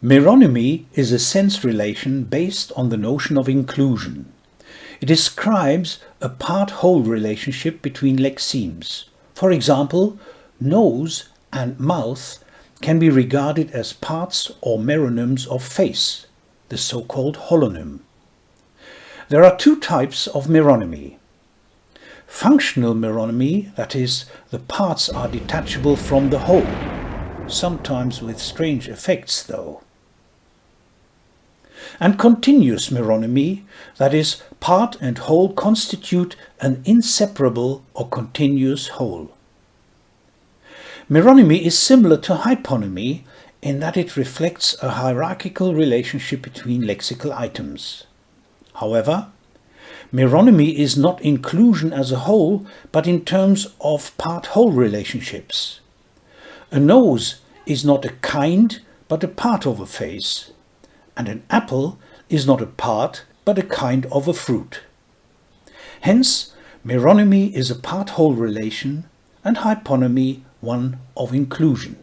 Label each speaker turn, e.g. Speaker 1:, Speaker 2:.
Speaker 1: Meronymy is a sense relation based on the notion of inclusion. It describes a part-whole relationship between lexemes. For example, nose and mouth can be regarded as parts or meronyms of face, the so-called holonym. There are two types of meronymy. Functional meronymy, that is, the parts are detachable from the whole, sometimes with strange effects though and continuous meronymy, that is, part and whole constitute an inseparable or continuous whole. Meronymy is similar to hyponymy in that it reflects a hierarchical relationship between lexical items. However, meronymy is not inclusion as a whole, but in terms of part-whole relationships. A nose is not a kind, but a part of a face and an apple is not a part but a kind of a fruit. Hence, meronymy is a part-whole relation and hyponymy one of inclusion.